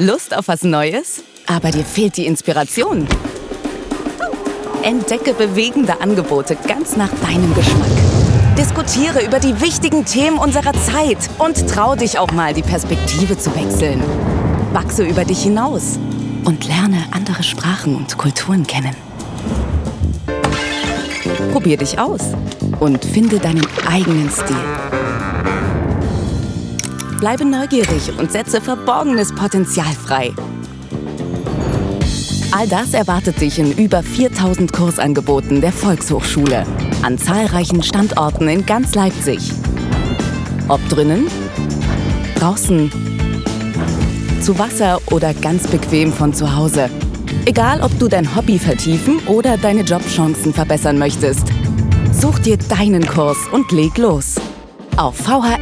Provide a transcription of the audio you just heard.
Lust auf was Neues? Aber dir fehlt die Inspiration? Entdecke bewegende Angebote ganz nach deinem Geschmack. Diskutiere über die wichtigen Themen unserer Zeit und trau dich auch mal, die Perspektive zu wechseln. Wachse über dich hinaus und lerne andere Sprachen und Kulturen kennen. Probier dich aus und finde deinen eigenen Stil. Bleibe neugierig und setze verborgenes Potenzial frei. All das erwartet dich in über 4000 Kursangeboten der Volkshochschule an zahlreichen Standorten in ganz Leipzig. Ob drinnen, draußen, zu Wasser oder ganz bequem von zu Hause. Egal, ob du dein Hobby vertiefen oder deine Jobchancen verbessern möchtest. Such dir deinen Kurs und leg los. Auf vhs-leipzig.de